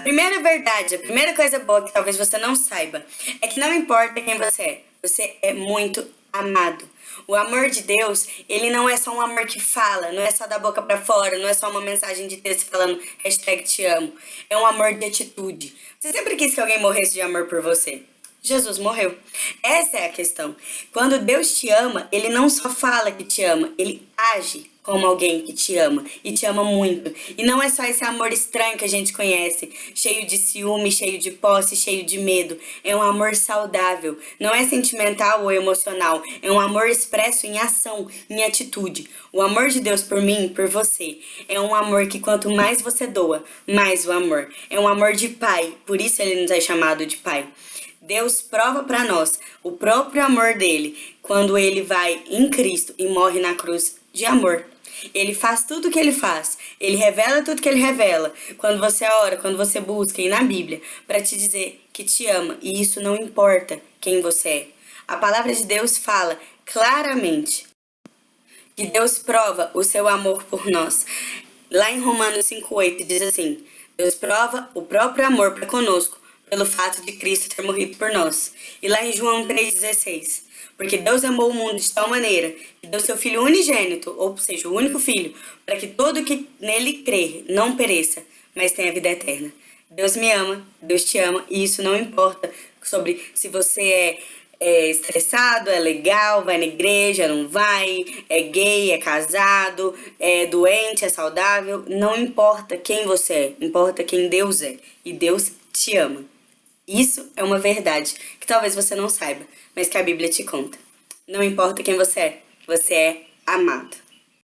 A primeira verdade, a primeira coisa boa que talvez você não saiba, é que não importa quem você é, você é muito amado. O amor de Deus, ele não é só um amor que fala, não é só da boca para fora, não é só uma mensagem de texto falando hashtag te amo. É um amor de atitude. Você sempre quis que alguém morresse de amor por você. Jesus morreu. Essa é a questão. Quando Deus te ama, ele não só fala que te ama, ele age como alguém que te ama e te ama muito. E não é só esse amor estranho que a gente conhece, cheio de ciúme, cheio de posse, cheio de medo. É um amor saudável. Não é sentimental ou emocional. É um amor expresso em ação, em atitude. O amor de Deus por mim, por você, é um amor que quanto mais você doa, mais o amor. É um amor de pai, por isso ele nos é chamado de pai. Deus prova para nós o próprio amor dele quando ele vai em Cristo e morre na cruz de amor. Ele faz tudo o que ele faz. Ele revela tudo que ele revela. Quando você ora, quando você busca, e na Bíblia, para te dizer que te ama. E isso não importa quem você é. A palavra de Deus fala claramente que Deus prova o seu amor por nós. Lá em Romanos 5,8 diz assim: Deus prova o próprio amor para conosco pelo fato de Cristo ter morrido por nós. E lá em João 3,16, porque Deus amou o mundo de tal maneira que deu seu Filho unigênito, ou seja, o único Filho, para que todo que nele crer não pereça, mas tenha vida eterna. Deus me ama, Deus te ama, e isso não importa sobre se você é, é estressado, é legal, vai na igreja, não vai, é gay, é casado, é doente, é saudável, não importa quem você é, importa quem Deus é, e Deus te ama. Isso é uma verdade que talvez você não saiba, mas que a Bíblia te conta. Não importa quem você é, você é amado.